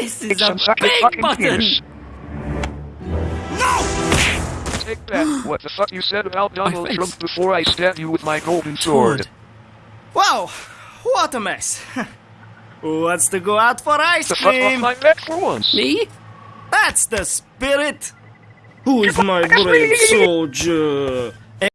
This is a big button! Take that. What the fuck you said about Donald. Trump before I stab you with my golden sword? Wow, what a mess. Who wants to go out for ice The fuck off my neck for once. Me? That's the spirit. Who is my brave soldier?